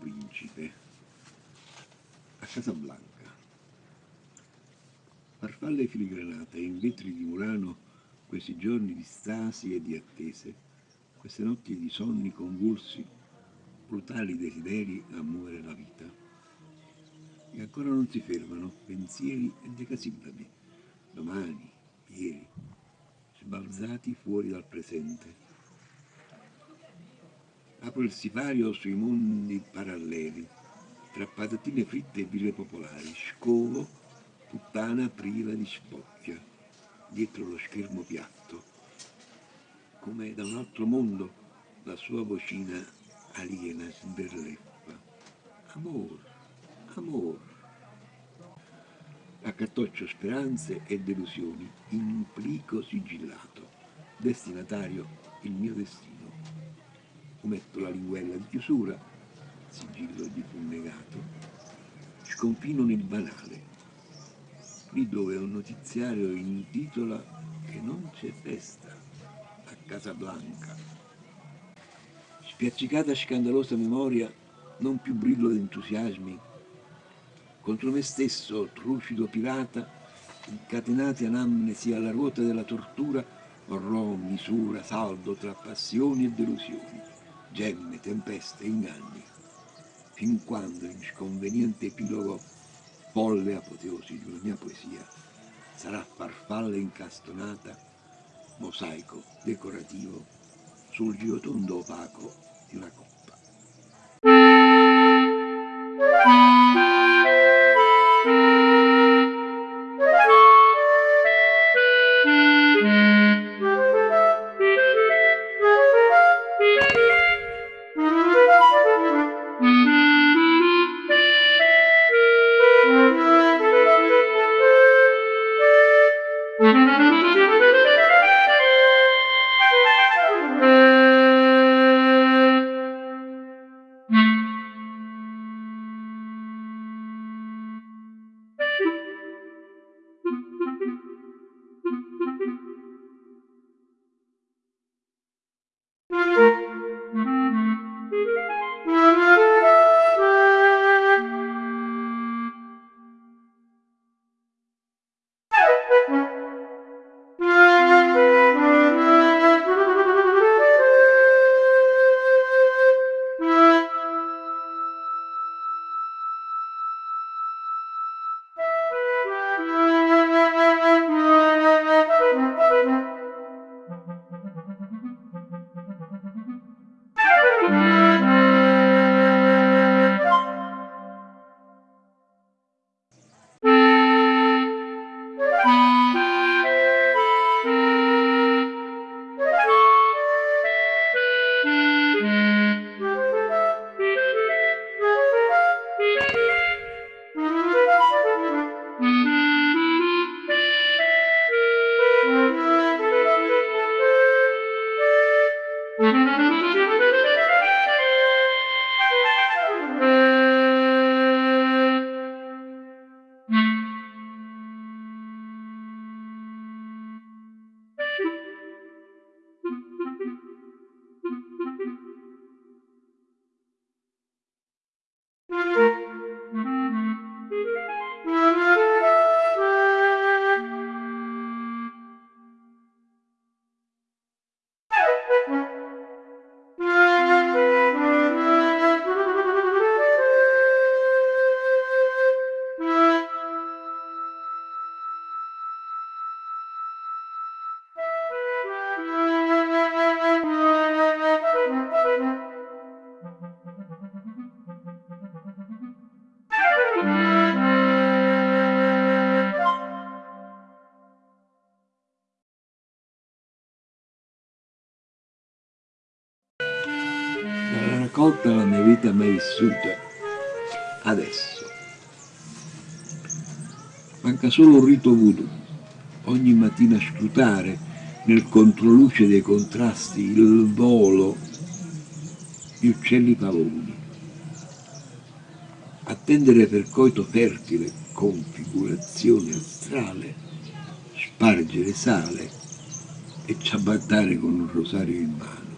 principe, a Casablanca. Farfalle filigranate in vetri di Murano, questi giorni di stasi e di attese, queste notti di sonni convulsi, brutali desideri a muovere la vita. E ancora non si fermano pensieri e decasillabi, domani, ieri, sbalzati fuori dal presente apro il sipario sui mondi paralleli, tra patatine fritte e ville popolari, scovo, puttana priva di spocchia, dietro lo schermo piatto, come da un altro mondo la sua vocina aliena sberleffa. Amor, amor. Accattoccio speranze e delusioni in un plico sigillato, destinatario il mio destino ometto la linguella di chiusura, sigillo di fu negato, sconfino nel banale, lì dove un notiziario intitola che non c'è festa a Casablanca. Spiaccicata scandalosa memoria, non più brillo d'entusiasmi, contro me stesso, trucido pirata, incatenati anamnesi alla ruota della tortura, orrò misura, saldo tra passioni e delusioni gemme, tempeste, inganni, fin quando in sconveniente epilogo, folle apoteosi di una mia poesia, sarà farfalla incastonata, mosaico decorativo sul giotondo opaco di una coppa. Solo un rito voodoo, ogni mattina scrutare nel controluce dei contrasti il volo di uccelli pavoni, attendere per coito fertile configurazione astrale, spargere sale e ciabattare con un rosario in mano.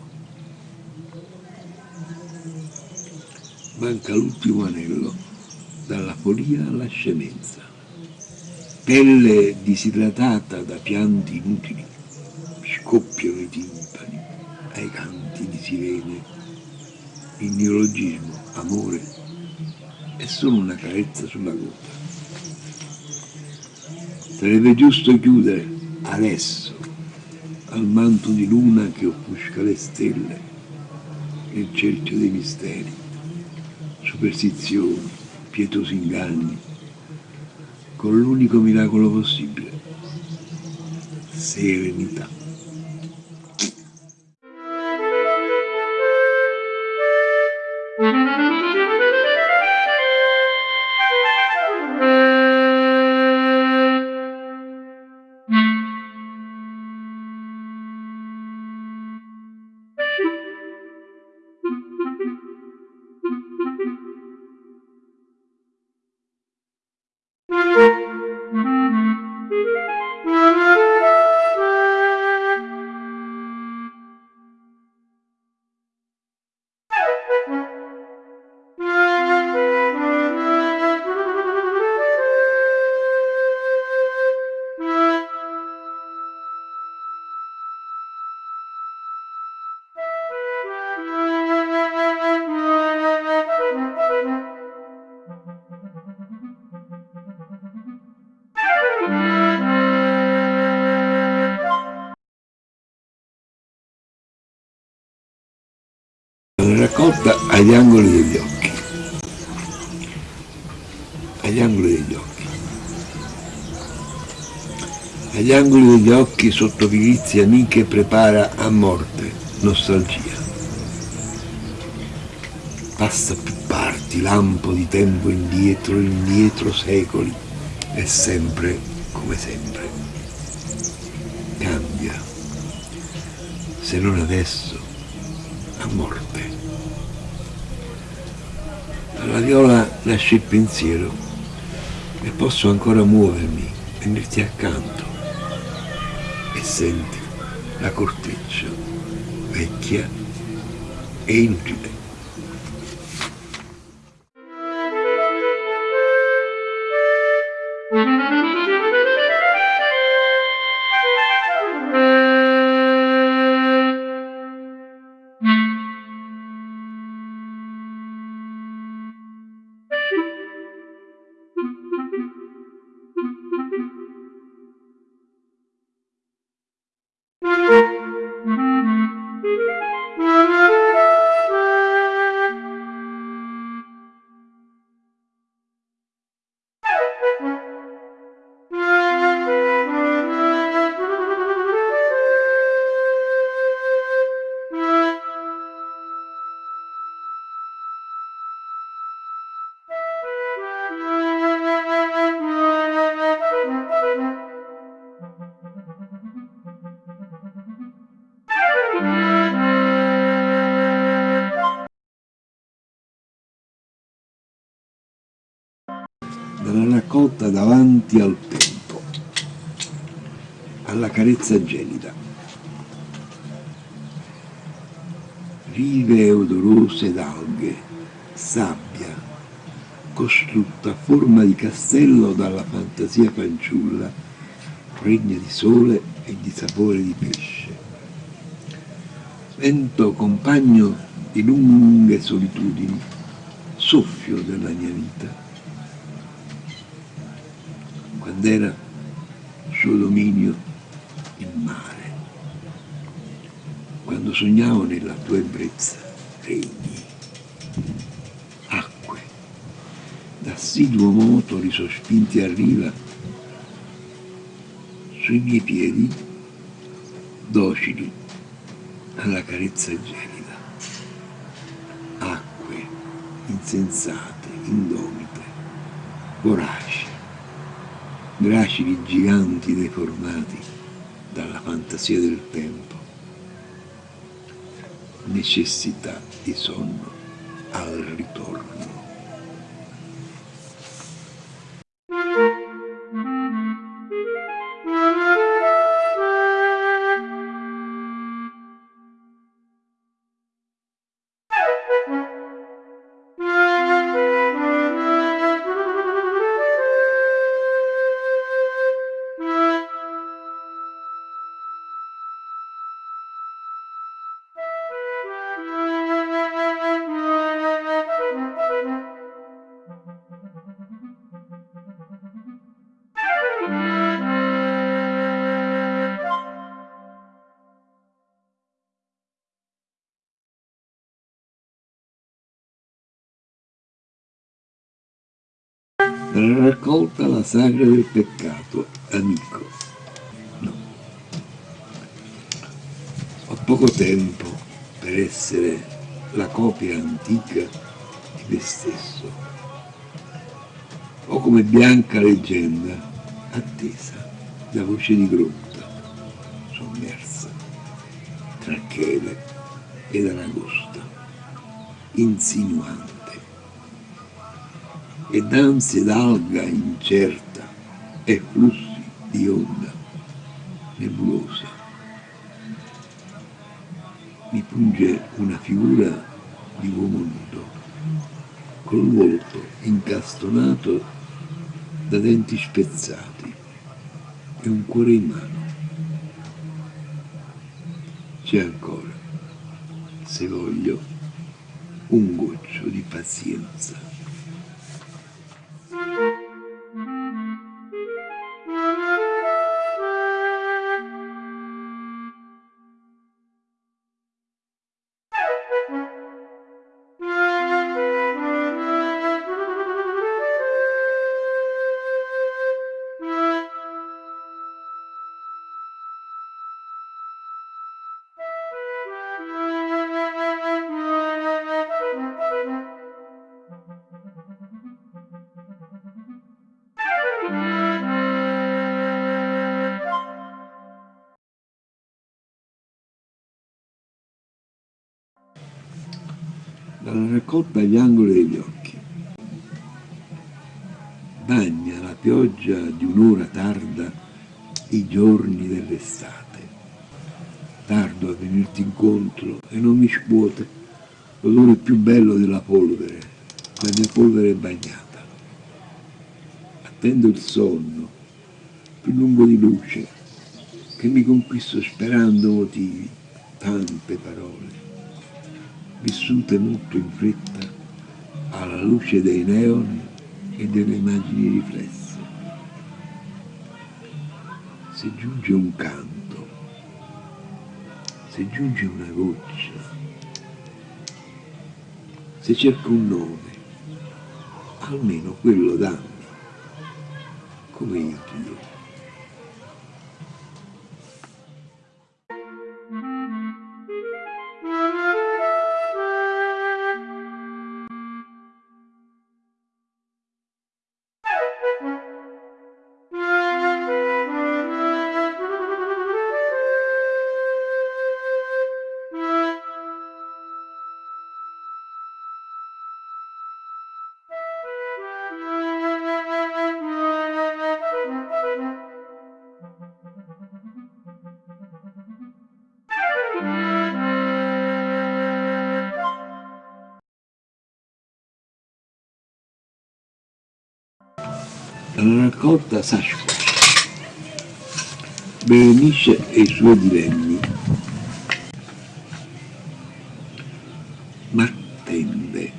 manca l'ultimo anello, dalla follia alla scemenza. Pelle disidratata da pianti inutili, scoppiano i timpani ai canti di sirene. Il neologismo, amore, è solo una carezza sulla gota. Sarebbe giusto chiudere adesso al manto di luna che offusca le stelle il cerchio dei misteri, superstizioni, pietosi inganni, con l'unico miracolo possibile, serenità. Raccolta agli angoli degli occhi. Agli angoli degli occhi. Agli angoli degli occhi sotto pirizie amiche prepara a morte nostalgia. Passa più parti lampo di tempo indietro indietro secoli. E sempre come sempre. Cambia. Se non adesso a morte alla viola nasce il pensiero e posso ancora muovermi, venirti accanto e senti la corteccia vecchia e inutile. Gelida. Rive odorose d'alghe, sabbia, costrutta a forma di castello dalla fantasia fanciulla, pregna di sole e di sapore di pesce. Vento compagno di lunghe solitudini, soffio della mia vita quando era suo dominio il mare, quando sognavo nella tua ebbrezza regni, acque, d'assiduo moto risospinti a riva, sui miei piedi, docili alla carezza gelida, acque insensate, indomite, voraci, gracili giganti deformati fantasia del tempo, necessità di sonno al ritorno. Sagra del peccato, amico. No. Ho poco tempo per essere la copia antica di me stesso. O come bianca leggenda, attesa da voce di grotta, sommersa, tra chele ed aragosta, insinuante ed ansie d'alga incerta e flussi di onda nebulosa. Mi punge una figura di uomo nudo, col volto incastonato da denti spezzati e un cuore in mano. C'è ancora, se voglio, un goccio di pazienza. Dalla raccolta agli angoli degli occhi. Bagna la pioggia di un'ora tarda i giorni dell'estate. Tardo a venirti incontro e non mi scuote l'odore più bello della polvere, la mia polvere bagnata. Attendo il sonno, più lungo di luce, che mi conquisto sperando motivi, tante parole vissute molto in fretta alla luce dei neon e delle immagini riflesse. Se giunge un canto, se giunge una goccia, se cerco un nome, almeno quello dammi, come io ti raccolta Sasquatch, Berenice e i suoi divenni. Ma attende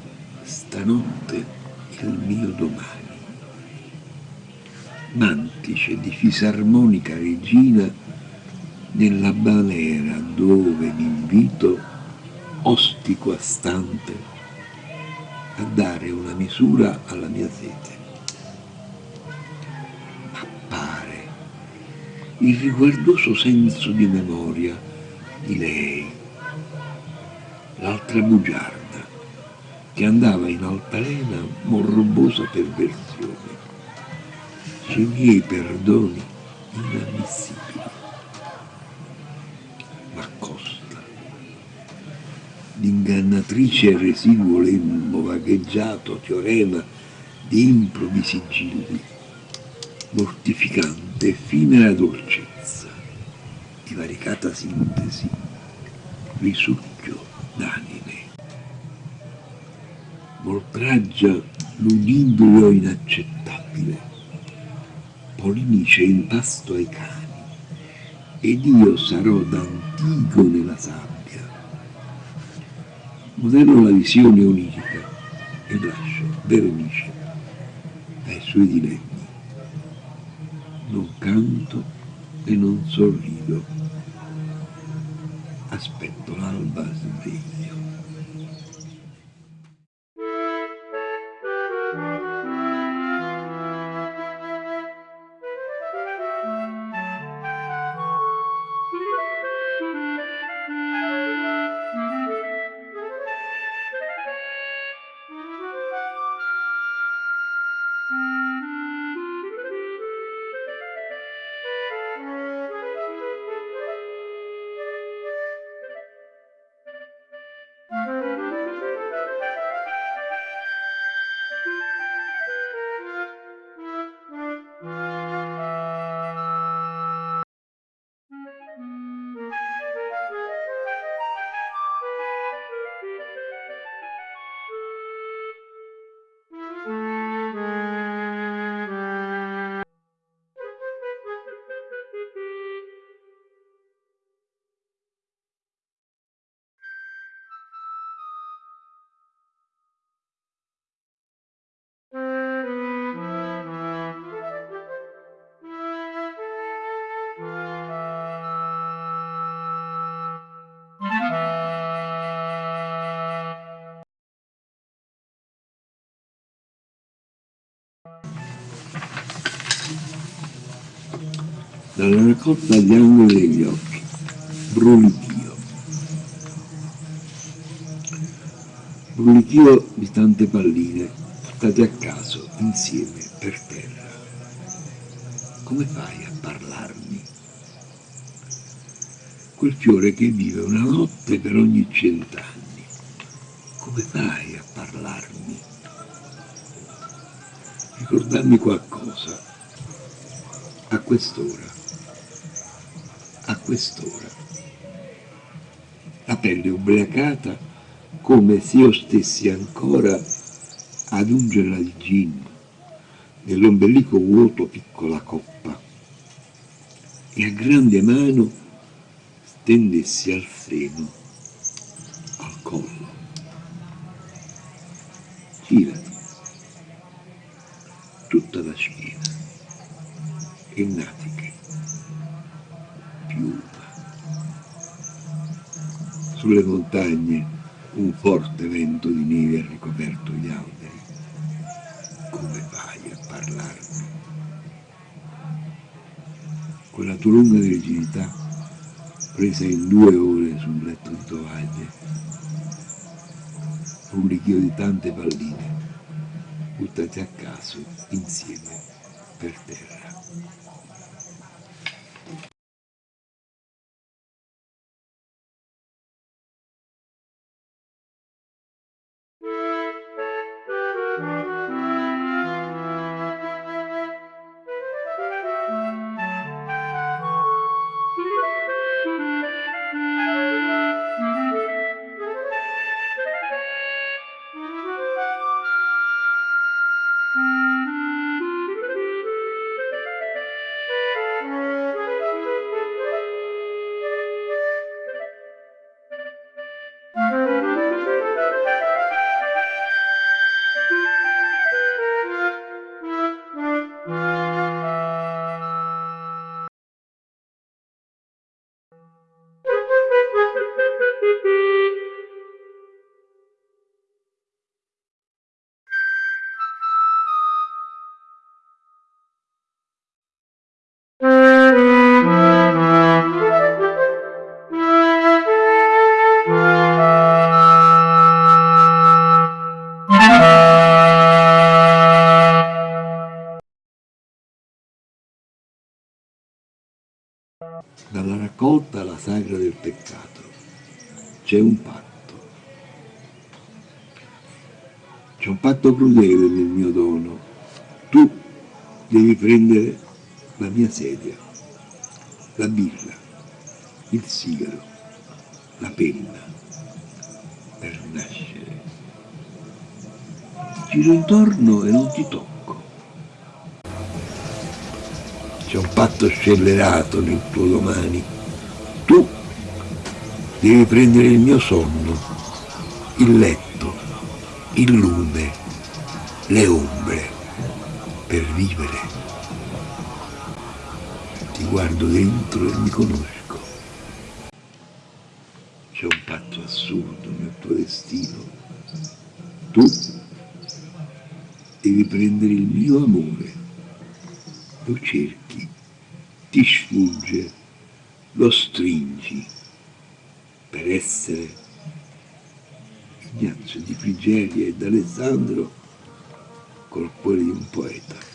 stanotte il mio domani. Mantice di fisarmonica regina nella balera dove mi invito ostico a stante a dare una misura alla mia sete. Il riguardoso senso di memoria di lei, l'altra bugiarda, che andava in altalena morbosa perversione. C'è i miei perdoni inammissibili. Ma costa, d'ingannatrice residuo lembo, vagheggiato teorema di improbi sigilli, mortificante, effimera dolcezza, divaricata sintesi, risucchio d'anime. Voltraggia l'udibrio inaccettabile, polinice impasto ai cani, ed io sarò d'antico nella sabbia. Modello la visione unifica e lascio Berenice ai suoi diletti e non sorrido. Aspetto l'alba sveglio. Dalla raccolta agli angoli degli occhi, brulichio. Brulichio di tante palline, buttate a caso, insieme, per terra. Come fai a parlarmi? Quel fiore che vive una notte per ogni cent'anni. Come fai a parlarmi? Ricordarmi qualcosa a quest'ora quest'ora. La pelle ubriacata come se io stessi ancora ad ungere di gin nell'ombelico vuoto piccola coppa e a grande mano stendessi al seno, al collo. Girati, tutta la schiena e natiche Sulle montagne un forte vento di neve ha ricoperto gli alberi. Come fai a parlarmi? Quella tua lunga virginità presa in due ore sul letto di tovaglie, un richio di tante palline buttate a caso insieme per terra. Dalla raccolta alla sagra del peccato. C'è un patto. C'è un patto crudele nel mio dono. Tu devi prendere la mia sedia, la birra, il sigaro, la penna per nascere. Giro intorno e non ti tocco c'è un patto scellerato nel tuo domani. Tu devi prendere il mio sonno, il letto, il lume, le ombre, per vivere. Ti guardo dentro e mi conosco. C'è un patto assurdo nel tuo destino. Tu devi prendere il mio amore lo cerchi, ti sfugge, lo stringi per essere Ignazio di Frigeria ed Alessandro col cuore di un poeta.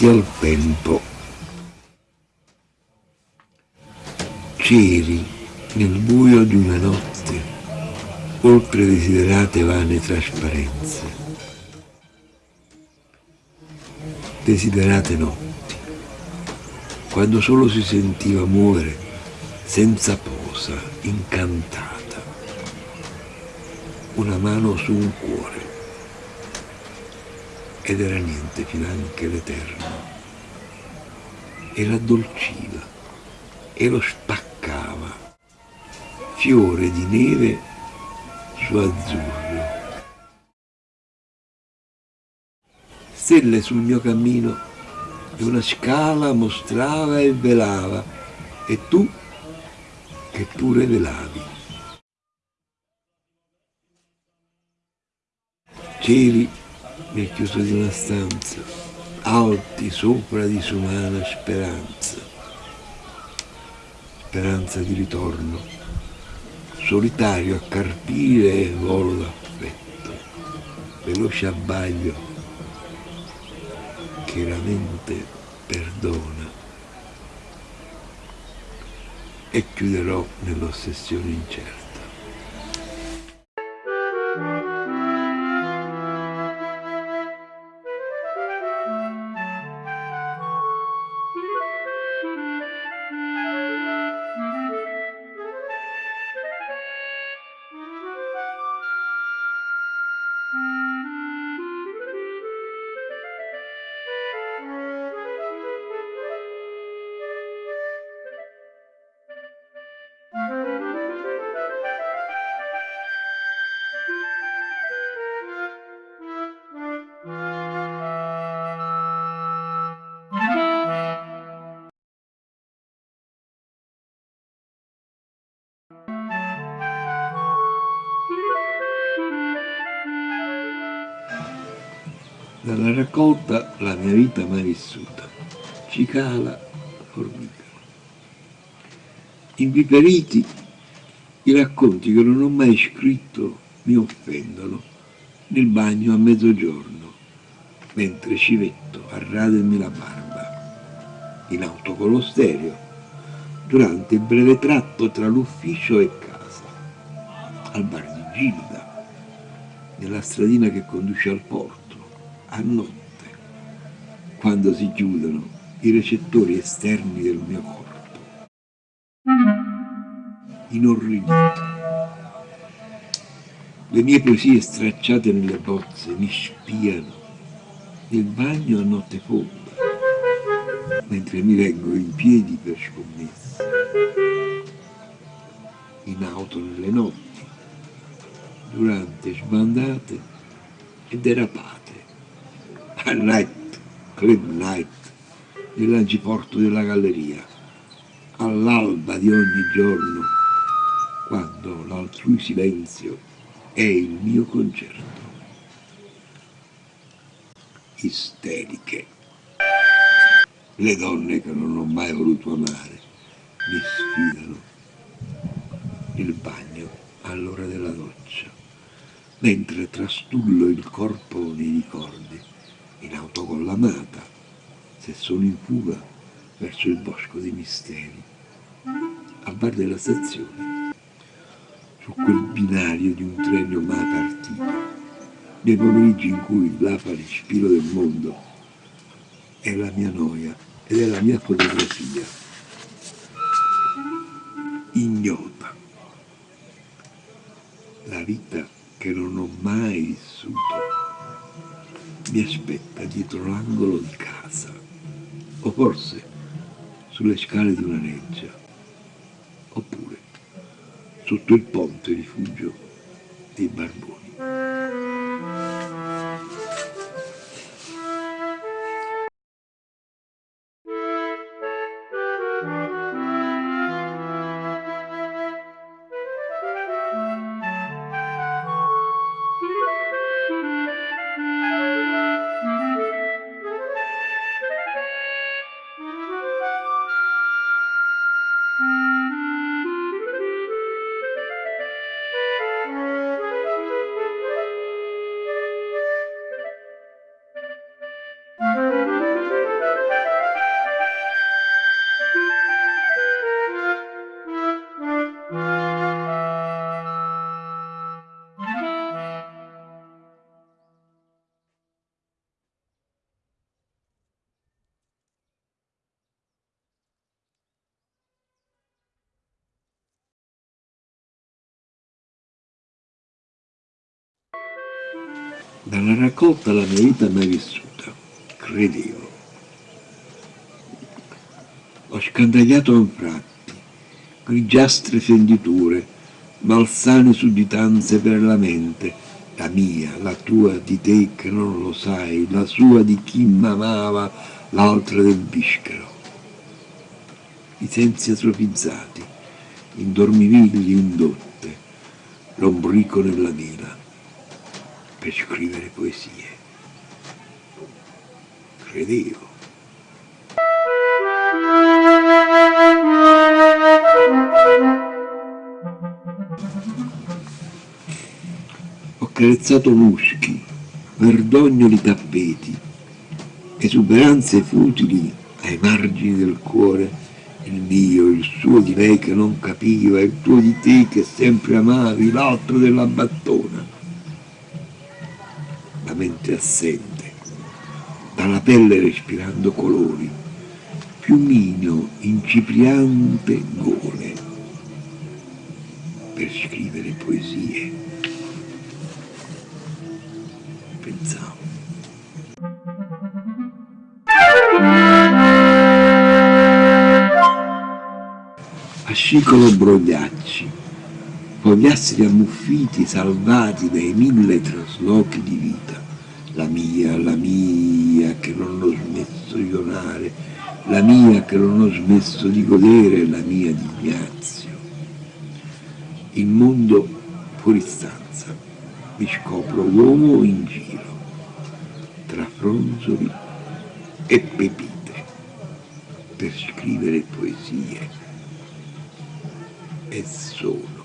Davanti al tempo. C'eri nel buio di una notte, oltre desiderate vane trasparenze. Desiderate notti, quando solo si sentiva muovere senza posa, incantata, una mano su un cuore ed era niente finanche l'Eterno. E l'addolciva e lo spaccava, fiore di neve su azzurro. Stelle sul mio cammino e una scala mostrava e velava, e tu che pure velavi. Cieli nel chiuso di una stanza, alti sopra disumana speranza, speranza di ritorno, solitario a carpire e volo d'affetto, veloce abbaglio che la mente perdona e chiuderò nell'ossessione incerta. Raccolta La mia vita mai vissuta, cicala formica. Inviperiti, i racconti che non ho mai scritto mi offendono. Nel bagno a mezzogiorno, mentre civetto a radermi la barba, in auto con lo stereo, durante il breve tratto tra l'ufficio e casa, al bar di Gilda, nella stradina che conduce al porto, a notte, quando si chiudono i recettori esterni del mio corpo. Inorridito. Le mie poesie stracciate nelle bozze mi spiano nel bagno a notte fonda, mentre mi reggo in piedi per scommesse, in auto nelle notti, durante sbandate e derapate a night, club night, nell'agiporto della galleria, all'alba di ogni giorno, quando l'altrui silenzio è il mio concerto. Isteriche. Le donne che non ho mai voluto amare mi sfidano il bagno all'ora della doccia, mentre trastullo il corpo nei ricordi in auto con l'amata, se sono in fuga verso il bosco dei misteri, al bar della stazione, su quel binario di un treno mai partito, nei pomeriggi in cui l'afa respiro del mondo è la mia noia ed è la mia fotografia, ignota, la vita che non ho mai vissuto mi aspetta dietro l'angolo di casa, o forse sulle scale di una reggia, oppure sotto il ponte rifugio dei barboni. Dalla raccolta la mia vita mai vissuta, credevo. Ho scandagliato anfratti, grigiastre fenditure, malsane sudditanze per la mente, la mia, la tua di te che non lo sai, la sua di chi m'amava, l'altra del bischero. I sensi atrofizzati, indormivigli indotte, l'ombrico nella vela, per scrivere poesie. Credevo. Ho carezzato muschi, verdognoli tappeti, esuberanze futili ai margini del cuore, il mio, il suo di lei che non capiva, il tuo di te che sempre amavi, l'altro della battona. Assente, dalla pelle respirando colori, piumino incipriante gole, per scrivere poesie. Pensavo. Fascicolo brogliacci, fogliastri ammuffiti salvati dai mille traslochi di vita, la mia, la mia che non ho smesso di donare, la mia che non ho smesso di godere, la mia di Ignazio. Il mondo fuori stanza, mi scopro uomo in giro, tra fronzoli e pepite, per scrivere poesie e solo.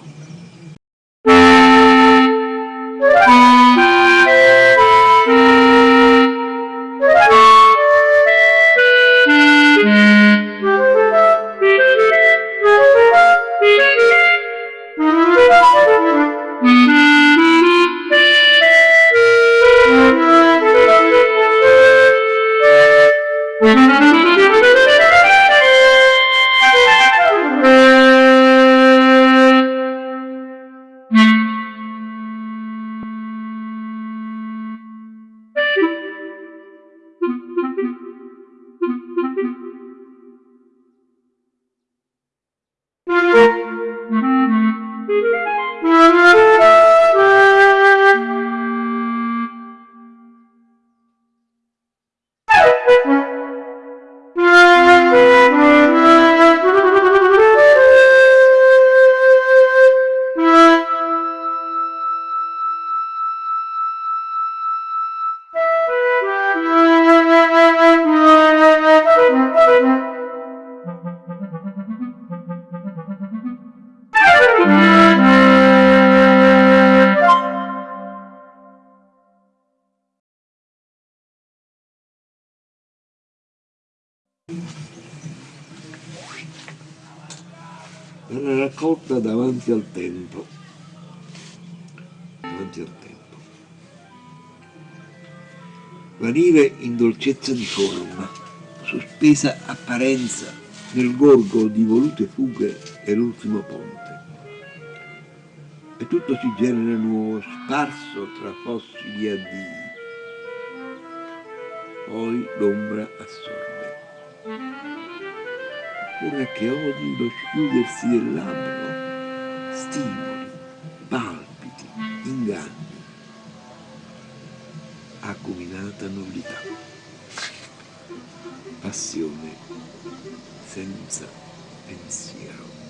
Vanire in dolcezza di forma, sospesa apparenza nel gorgo di volute fughe e l'ultimo ponte. E tutto si genera nuovo, sparso tra fossi di addii. Poi l'ombra assorbe ora che odi lo schiudersi del labbro, stimoli, palpiti, inganni, acuminata nullità, passione senza pensiero.